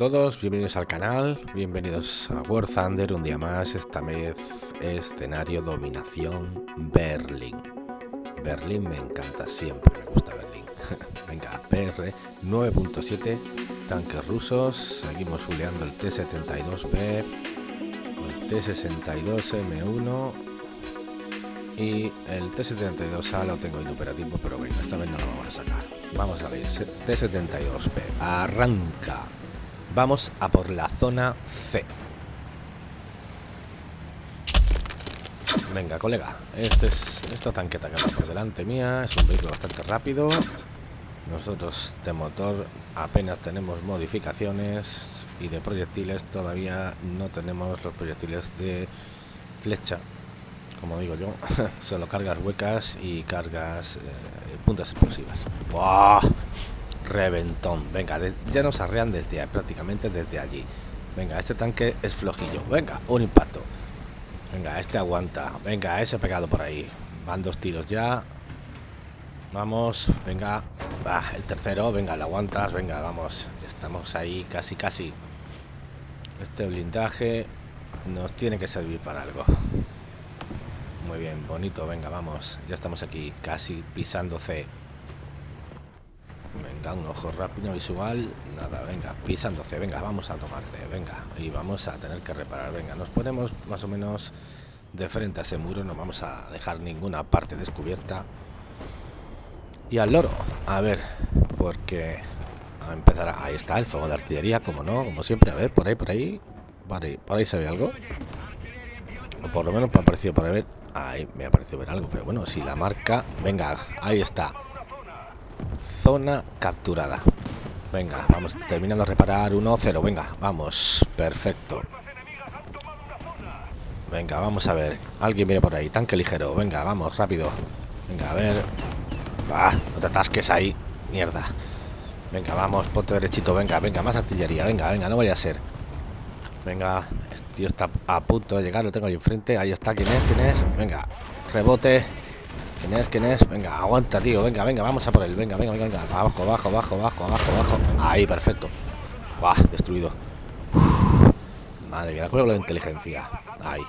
Todos, bienvenidos al canal, bienvenidos a War Thunder, un día más, esta vez escenario dominación Berlín. Berlín me encanta, siempre me gusta Berlín. Venga, PR 9.7, tanques rusos, seguimos fuleando el T-72B, el T-62M1 y el T-72A lo tengo inoperativo, pero bueno, esta vez no lo vamos a sacar. Vamos a ver, T-72B, arranca. Vamos a por la zona C. Venga, colega. Este es esta tanqueta que va por delante mía. Es un vehículo bastante rápido. Nosotros de motor apenas tenemos modificaciones y de proyectiles todavía no tenemos los proyectiles de flecha. Como digo yo, solo cargas huecas y cargas eh, puntas explosivas. ¡Buah! Reventón. Venga, ya nos arrean desde prácticamente desde allí. Venga, este tanque es flojillo. Venga, un impacto. Venga, este aguanta. Venga, ese pegado por ahí. Van dos tiros ya. Vamos, venga. va el tercero, venga, lo aguantas. Venga, vamos. Ya estamos ahí, casi, casi. Este blindaje nos tiene que servir para algo. Muy bien, bonito. Venga, vamos. Ya estamos aquí, casi pisando C. Venga, un ojo rápido visual. Nada, venga, pisando C. Venga, vamos a tomar C. Venga, y vamos a tener que reparar. Venga, nos ponemos más o menos de frente a ese muro. No vamos a dejar ninguna parte descubierta. Y al loro. A ver, porque a empezar. Ahí está el fuego de artillería, como no, como siempre. A ver, por ahí, por ahí. Por ahí, por ahí se ve algo. O por lo menos me ha parecido para ver. Ahí me ha parecido ver algo. Pero bueno, si la marca. Venga, ahí está. Zona capturada. Venga, vamos terminando de reparar 1-0. Venga, vamos. Perfecto. Venga, vamos a ver. Alguien viene por ahí. Tanque ligero. Venga, vamos, rápido. Venga, a ver. Ah, no te atasques ahí. Mierda. Venga, vamos, ponte derechito. Venga, venga, más artillería. Venga, venga, no vaya a ser. Venga, este tío está a punto de llegar. Lo tengo ahí enfrente. Ahí está. ¿Quién es? ¿Quién es? Venga, rebote. ¿Quién es? ¿Quién es? Venga, aguanta, tío. Venga, venga, vamos a por él. Venga, venga, venga. Abajo, abajo, abajo, abajo, abajo, abajo. Ahí, perfecto. Buah, destruido. madre mía, la inteligencia. Ahí.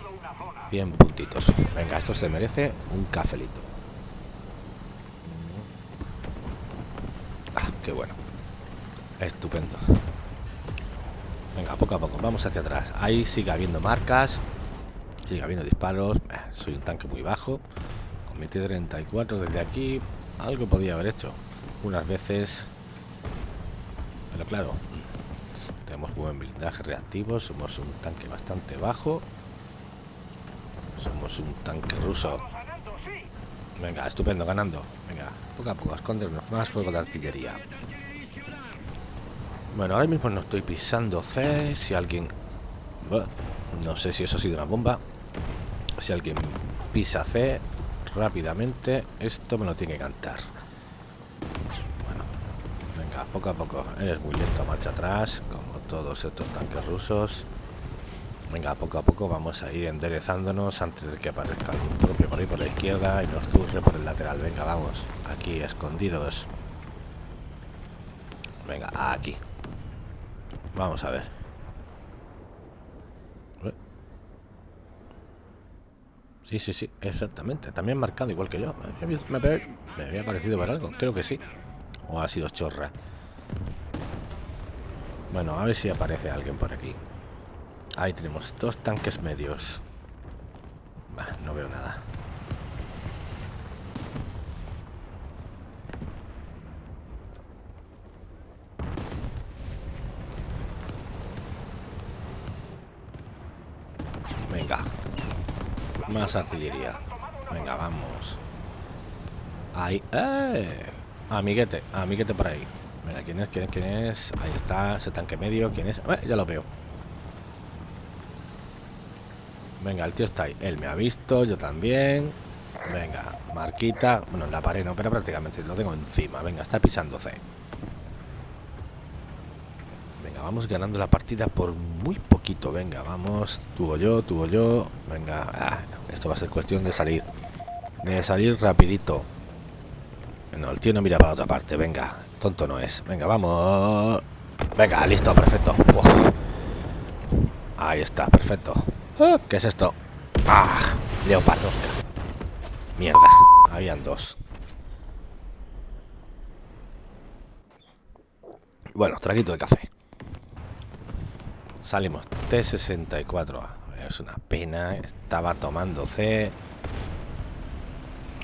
100 puntitos. Venga, esto se merece un cafelito. Ah, qué bueno. Estupendo. Venga, poco a poco. Vamos hacia atrás. Ahí sigue habiendo marcas. Sigue habiendo disparos. Eh, soy un tanque muy bajo. Mi 34 desde aquí. Algo podía haber hecho. Unas veces. Pero claro. Tenemos buen blindaje reactivo. Somos un tanque bastante bajo. Somos un tanque ruso. Venga, estupendo, ganando. Venga, poco a poco, escondernos más fuego de artillería. Bueno, ahora mismo no estoy pisando C. Si alguien... no sé si eso ha sido una bomba. Si alguien pisa C, rápidamente. Esto me lo tiene que cantar. Bueno, venga, poco a poco. Eres muy lento, marcha atrás, como todos estos tanques rusos. Venga, poco a poco vamos a ir enderezándonos antes de que aparezca algún propio por ahí por la izquierda y nos zurre por el lateral. Venga, vamos. Aquí, escondidos. Venga, aquí. Vamos a ver. Sí, sí, sí, exactamente. También marcado igual que yo. Me, había parecido ver algo. Creo que sí. O ha sido chorra. Bueno, a ver si aparece alguien por aquí. Ahí tenemos dos tanques medios. no veo nada. Venga, más artillería. Venga, vamos. Ahí. ¡Eh! Amiguete, amiguete por ahí. Venga, ¿quién es? ¿Quién es? ¿Quién es? Ahí está, ese tanque medio. ¿Quién es? Eh, ya lo veo. Venga, el tío está ahí. Él me ha visto, yo también. Venga, marquita. Bueno, la pared no, pero prácticamente lo tengo encima. Venga, está pisando C. Venga, vamos ganando la partida por muy poquito. Venga, vamos. Tuvo yo, tuvo yo. Venga, ah, esto va a ser cuestión de salir. De salir rapidito. No, el tío no mira para otra parte. Venga, tonto no es. Venga, vamos. Venga, listo, perfecto. Ahí está, perfecto. Ah, ¿Qué es esto? ¡Ah! Leopardo. Mierda. Habían dos. Bueno, traguito de café. Salimos. T64. Es una pena. Estaba tomando C.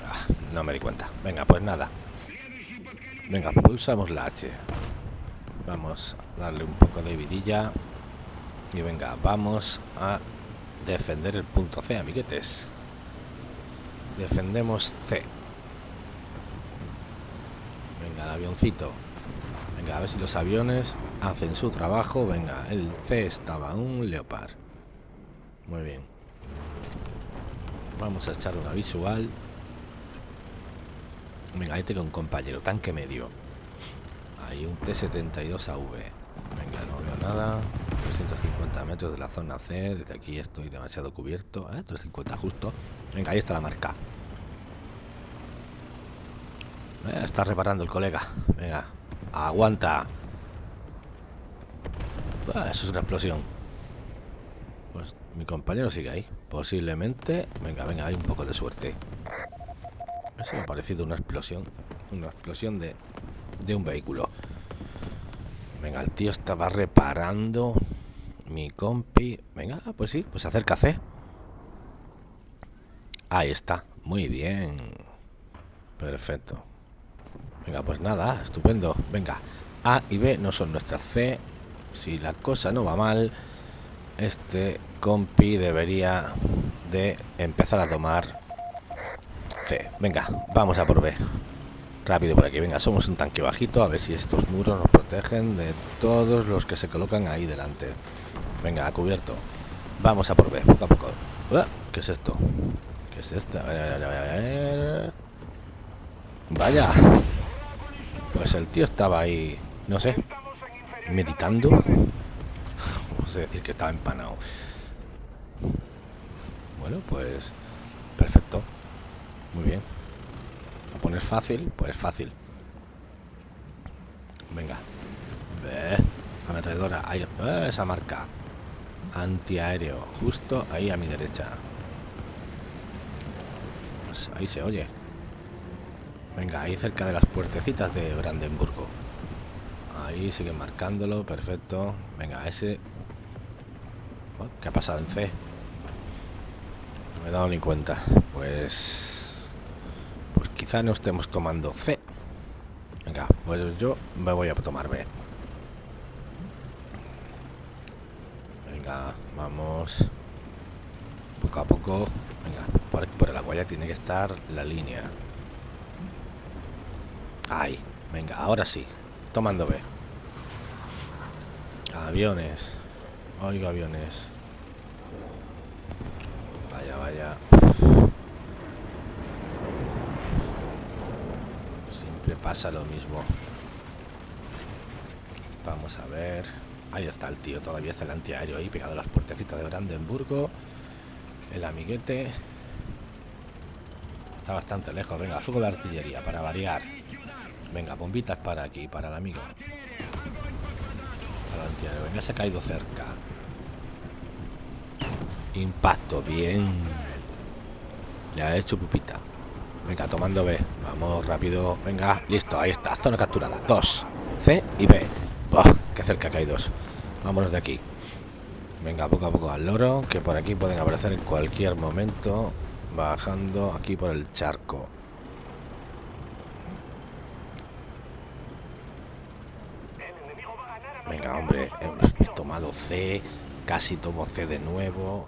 Ah, no me di cuenta. Venga, pues nada. Venga, pulsamos la H. Vamos a darle un poco de vidilla. Y venga, vamos a defender el punto C, amiguetes. Defendemos C. Venga, el avioncito. Venga, a ver si los aviones hacen su trabajo. Venga, el C estaba un Leopard. Muy bien. Vamos a echar una visual. Venga, ahí tengo un compañero, tanque medio. Hay un T-72AV. Venga, no veo nada. 350 metros de la zona C. Desde aquí estoy demasiado cubierto. ¿eh? 350 justo. Venga, ahí está la marca. Eh, está reparando el colega. Venga, aguanta. Ah, eso es una explosión. Mi compañero sigue ahí. Posiblemente. Venga, venga, hay un poco de suerte. Eso me ha parecido una explosión. Una explosión de, de un vehículo. Venga, el tío estaba reparando. Mi compi. Venga, pues sí, pues acércase. Ahí está. Muy bien. Perfecto. Venga, pues nada, estupendo. Venga, A y B no son nuestras C. Si la cosa no va mal, este compi debería de empezar a tomar C. Venga, vamos a por B. Rápido por aquí, venga, somos un tanque bajito, a ver si estos muros nos protegen de todos los que se colocan ahí delante. Venga, a cubierto. Vamos a por B, poco a poco. ¿Qué es esto? ¿Qué es esto? Vaya. Pues el tío estaba ahí, no sé, meditando. A decir que estaba empanado. Bueno, pues perfecto. Muy bien. A poner fácil, pues fácil. Venga. Ve. Ametralladora. Ahí. esa marca. Antiaéreo. Justo ahí a mi derecha. Pues ahí se oye. Venga, ahí cerca de las puertecitas de Brandenburgo. Ahí siguen marcándolo, perfecto. Venga, ese... ¿Qué ha pasado en C? No me he dado ni cuenta. Pues... Pues quizá no estemos tomando C. Venga, pues yo me voy a tomar B. Venga, vamos. Poco a poco. Venga, por aquí por el agua tiene que estar la línea. Ahí, venga, ahora sí. Tomando B. Aviones. Oigo aviones. Vaya, vaya. Siempre pasa lo mismo. Vamos a ver. Ahí está el tío. Todavía está el antiaéreo ahí pegado a las puertecitas de Brandenburgo. El amiguete. Está bastante lejos. Venga, fuego de artillería para variar. Venga, bombitas para aquí, para el amigo. Para el Venga, se ha caído cerca. Impacto, bien. Le ha hecho pupita. Venga, tomando B. Vamos rápido. Venga, listo, ahí está. Zona capturada. Dos. C y B. ¡Oh, qué cerca que hay! Vámonos de aquí. Venga, poco a poco al loro, que por aquí pueden aparecer en cualquier momento. Bajando aquí por el charco. Venga, hombre, hemos tomado C, casi tomo C de nuevo.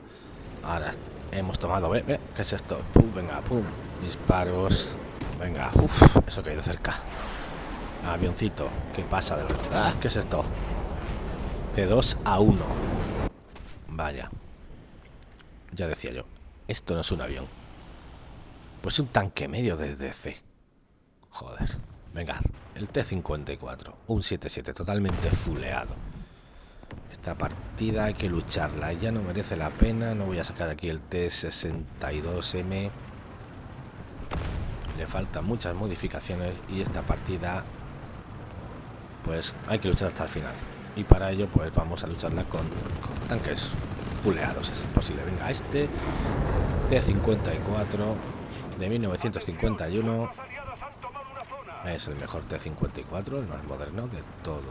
Ahora hemos tomado B, ¿qué es esto? Venga, pum, disparos. Venga, uff, eso que ha ido cerca. Avioncito, ¿qué pasa? De ah, ¿qué es esto? De 2 a 1. Vaya. Ya decía yo, esto no es un avión. Pues un tanque medio de C. Joder. Venga, el T-54, un 7-7 totalmente fuleado. Esta partida hay que lucharla, ya no merece la pena, no voy a sacar aquí el T-62M. Le faltan muchas modificaciones y esta partida, pues hay que luchar hasta el final. y para ello pues vamos a lucharla con, tanques fuleados es posible venga este T-54 de 1951 es el mejor T-54 el más moderno de todo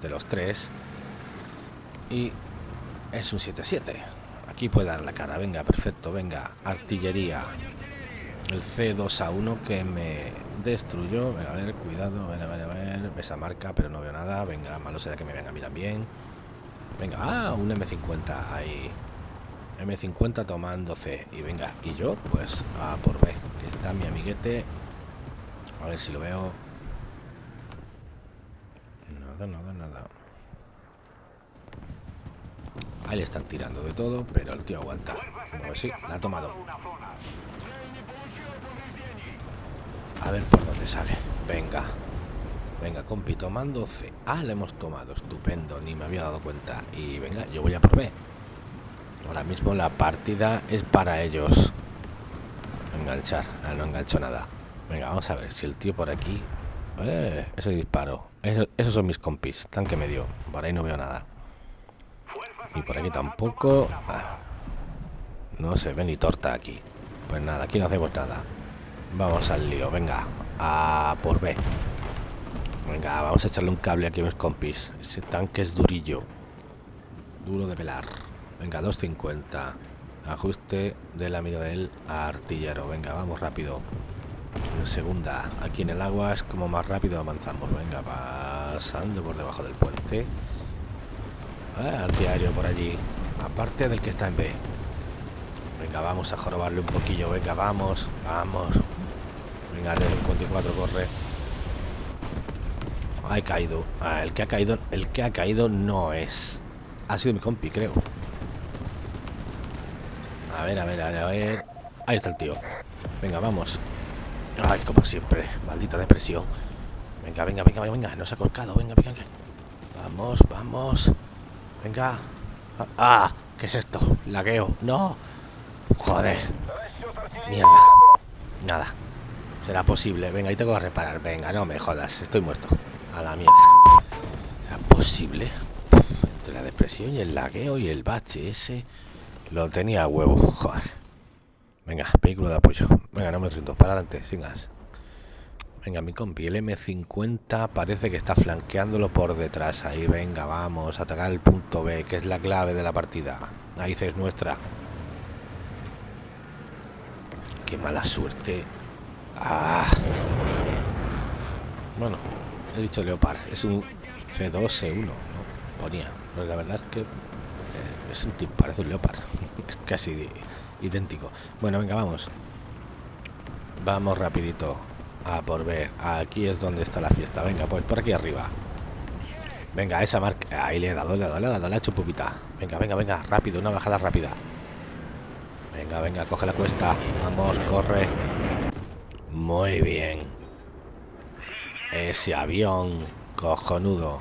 de los tres. Y es un 7-7 aquí puede dar la cara. Venga perfecto venga artillería. El C2A1 que me destruyó. A ver cuidado a ver a ver a esa marca pero no veo nada. Venga malo será que me venga a mí también. Venga ah un M50 ahí. M50 tomando C. Y venga y yo pues a por B que está mi amiguete a ver si lo veo nada nada nada ahí le están tirando de todo pero el tío aguanta a ver si la ha tomado A ver por dónde sale. Venga. Venga, compi, tomando C. Ah, le hemos tomado. Estupendo, ni me había dado cuenta. Y venga, yo voy a por B. Ahora mismo la partida es para ellos. Enganchar. Ah, no engancho nada. Venga, vamos a ver si el tío por aquí... Eh, ese disparo. esos son mis compis. Tanque medio. Por ahí no veo nada. Y por aquí tampoco. Ah, no se ve ni torta aquí. Pues nada, aquí no hacemos nada. Vamos al lío, venga. A por B. Venga, vamos a echarle un cable aquí a mis compis. Ese tanque es durillo. Duro de velar. Venga, 250. Ajuste de la mira del artillero. Venga, vamos rápido. Segunda, aquí en el agua es como más rápido avanzamos. Venga, pasando por debajo del puente. Ah, artillero por allí. Aparte del que está en B. Venga, vamos a jorobarle un poquillo. Venga, vamos, vamos. Venga, el 54 corre. Ha caído. Ah, el que ha caído. El que ha caído no es. Ha sido mi compi, creo. A ver, a ver, a ver, a ver. Ahí está el tío. Venga, vamos. Ay, como siempre. Maldita depresión. Venga, venga, venga, venga. No se ha colcado. Venga, venga. Vamos, vamos. Venga. Ah, ¿qué es esto? Lagueo. No. Joder. Mierda. Nada. Será posible. Venga, ahí tengo que reparar. Venga, no me jodas. Estoy muerto. A la mierda. ¿Será posible? Entre la depresión y el lagueo y el bache ese. Lo tenía a huevo. Joder. Venga, vehículo de apoyo. Venga, no me rindo. Para adelante, sin gas. Venga, mi compi, el M50 parece que está flanqueándolo por detrás. Ahí, venga, vamos. Atacar el punto B, que es la clave de la partida. Ahí es nuestra. Qué mala suerte Ah. Bueno, he dicho Leopard. Es un C2, C1, ¿no? Ponía. Pero la verdad es que eh, es un tipo, parece un Leopard. es casi idéntico. Bueno, venga, vamos. Vamos rapidito a por ver. Aquí es donde está la fiesta. Venga, pues por aquí arriba. Venga, esa marca. Ahí le he dado, le he dado, le he dado, le he hecho pupita. Venga, venga, venga, rápido, una bajada rápida. Venga, venga, coge la cuesta. Vamos, corre. Muy bien. Ese avión cojonudo.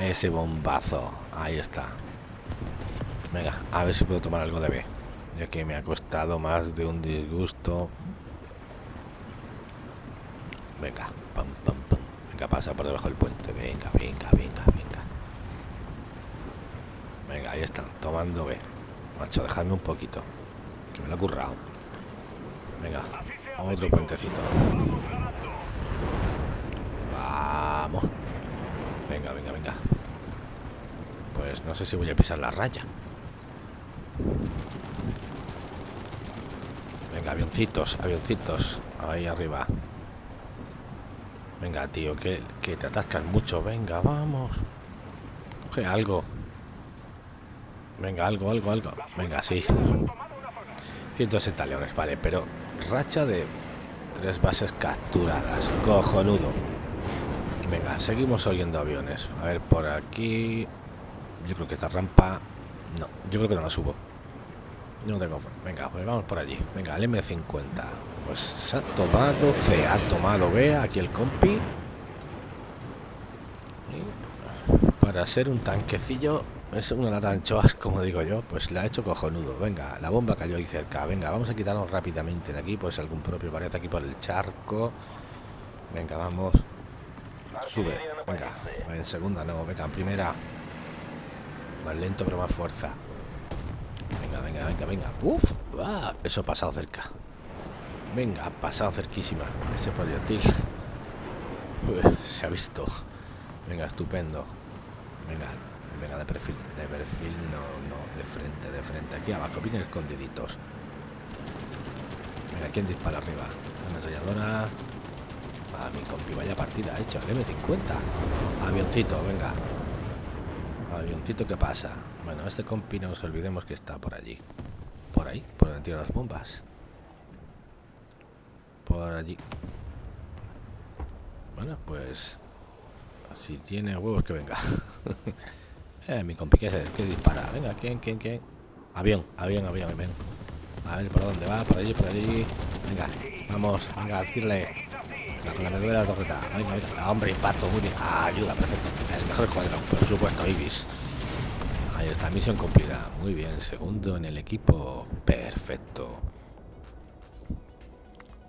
Ese bombazo. Ahí está. Venga, a ver si puedo tomar algo de B. Ya que me ha costado más de un disgusto. Venga, pam, pam, pam. Venga, pasa por debajo del puente. Venga, venga, venga, venga. Venga, ahí están, tomando B. Macho, dejadme un poquito. Que me lo ha currado. Venga, otro puentecito. Vamos. Venga, venga, venga. Pues no sé si voy a pisar la raya. Venga, avioncitos, avioncitos. Ahí arriba. Venga, tío, que, que te atascas mucho. Venga, vamos. Coge algo. Venga, algo, algo, algo. Venga, sí. 160 leones, vale, pero racha de tres bases capturadas. Cojonudo. Venga, seguimos oyendo aviones. A ver, por aquí... Yo creo que esta rampa... No, yo creo que no la subo. No tengo... Venga, pues vamos por allí. Venga, el M50. Pues ha tomado C, ha tomado B, aquí el compi. para ser un tanquecillo es una lata de anchoas, como digo yo, pues la ha hecho cojonudo. Venga, la bomba cayó ahí cerca. Venga, vamos a quitarnos rápidamente de aquí, pues algún propio parece aquí por el charco. Venga, vamos. Sube. Venga, en segunda no, venga, en primera. Más lento pero más fuerza. Venga, venga, venga. Uf, ah, eso ha pasado cerca. Venga, ha pasado cerquísima ese proyectil. se ha visto. Venga, estupendo. Venga, venga, de perfil, de perfil, no, no, de frente, de frente. Aquí abajo, bien escondiditos. Venga, ¿quién dispara arriba? La ametralladora. A mi compi, vaya partida ha hecho. El M50. Avioncito, venga. Avioncito, ¿qué pasa? Bueno, este compi no nos olvidemos que está por allí. Por ahí, por donde tiro las bombas. Por allí. Bueno, pues... Si tiene huevos, que venga. eh, mi compi, ¿qué, es? ¿Qué dispara? Venga, ¿quién, quién, quién? Avión, avión, avión, avión. A ver, ¿por dónde va? Por allí, por allí. Venga, vamos, venga, tírale. Con la de la torreta. Venga, venga. Hombre, impacto, muy bien. Ah, ayuda, perfecto. El mejor cuadro, por supuesto, Ibis. Ahí está, misión cumplida. Muy bien, segundo en el equipo. Perfecto.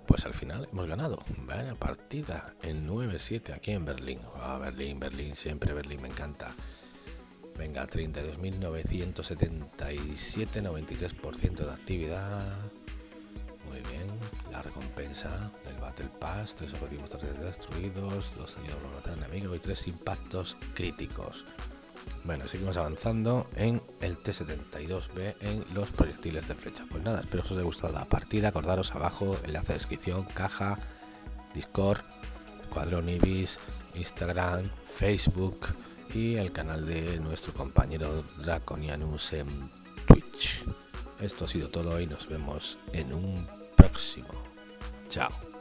Pues al final hemos ganado. Vaya partida en 9-7 aquí en Berlín. Ah, Berlín, Berlín, siempre Berlín, me encanta. Venga, 32.977, 93% de actividad. Muy bien, la recompensa del Battle Pass, tres objetivos destruidos, dos a matar enemigo y tres impactos críticos. Bueno, seguimos avanzando en el T-72B en los proyectiles de flecha. Pues nada, espero que os haya gustado la partida. Acordaros abajo, enlace de descripción, caja, Discord, Cuadrón Ibis, Instagram, Facebook y el canal de nuestro compañero Draconianus en Twitch. Esto ha sido todo y nos vemos en un próximo. Chao.